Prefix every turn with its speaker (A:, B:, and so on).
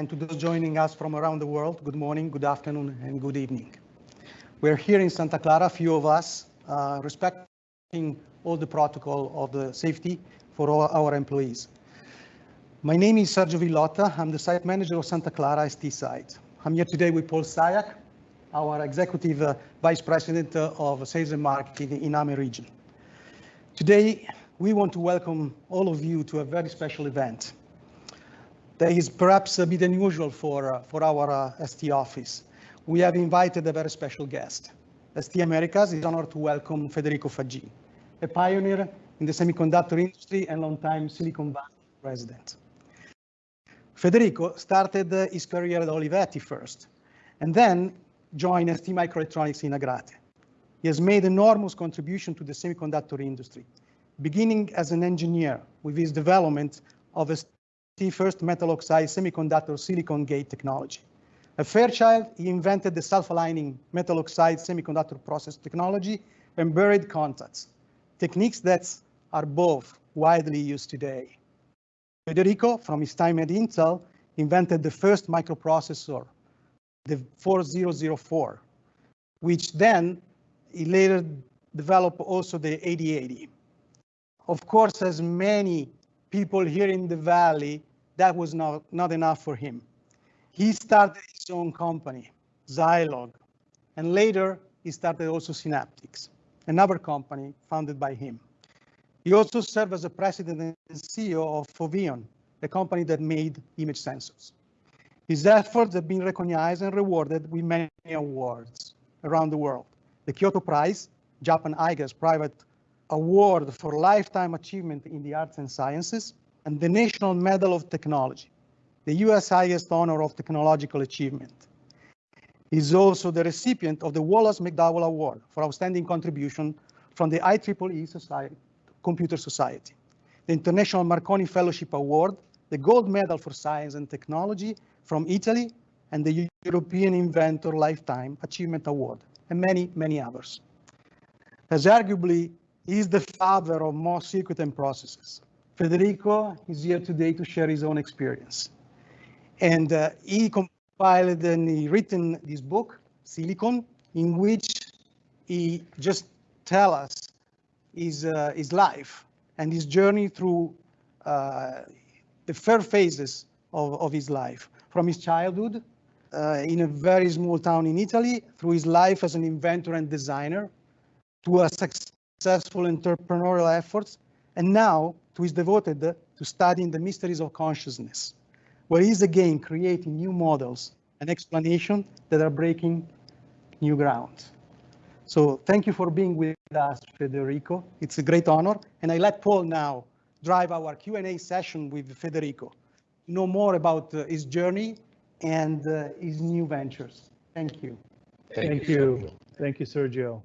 A: and to those joining us from around the world, good morning, good afternoon, and good evening. We're here in Santa Clara, a few of us, uh, respecting all the protocol of the safety for all our employees. My name is Sergio Villotta. I'm the site manager of Santa Clara ST site. I'm here today with Paul Sayak, our executive uh, vice president uh, of sales and marketing in AME region. Today, we want to welcome all of you to a very special event that is perhaps a bit unusual for, uh, for our uh, ST office. We have invited a very special guest. ST Americas is honored to welcome Federico Faggin, a pioneer in the semiconductor industry and long-time Silicon Valley resident. Federico started uh, his career at Olivetti first, and then joined ST Microelectronics in Agrate. He has made enormous contribution to the semiconductor industry, beginning as an engineer with his development of the first metal oxide semiconductor silicon gate technology. A Fairchild, he invented the self-aligning metal oxide semiconductor process technology and buried contacts, techniques that are both widely used today. Federico, from his time at Intel, invented the first microprocessor, the 4004, which then he later developed also the 8080. Of course, as many people here in the Valley, that was not, not enough for him. He started his own company, Zilog, and later he started also Synaptics, another company founded by him. He also served as the president and CEO of Foveon, the company that made image sensors. His efforts have been recognized and rewarded with many awards around the world. The Kyoto Prize, Japan IGAS private award for lifetime achievement in the arts and sciences, and the National Medal of Technology, the US highest honor of technological achievement. He's also the recipient of the Wallace McDowell Award for outstanding contribution from the IEEE Society, Computer Society, the International Marconi Fellowship Award, the Gold Medal for Science and Technology from Italy, and the European Inventor Lifetime Achievement Award, and many, many others. As arguably he is the father of MOS circuit and processes. Federico is here today to share his own experience. And uh, he compiled and he written this book, Silicon, in which he just tell us his, uh, his life and his journey through uh, the first phases of, of his life, from his childhood uh, in a very small town in Italy, through his life as an inventor and designer, to a successful entrepreneurial efforts, and now to his devoted to studying the mysteries of consciousness, where he is again creating new models and explanations that are breaking new ground. So thank you for being with us, Federico. It's a great honor. And I let Paul now drive our Q&A session with Federico, know more about uh, his journey and uh, his new ventures. Thank you.
B: Thank, Thank you. you. Thank you, Sergio.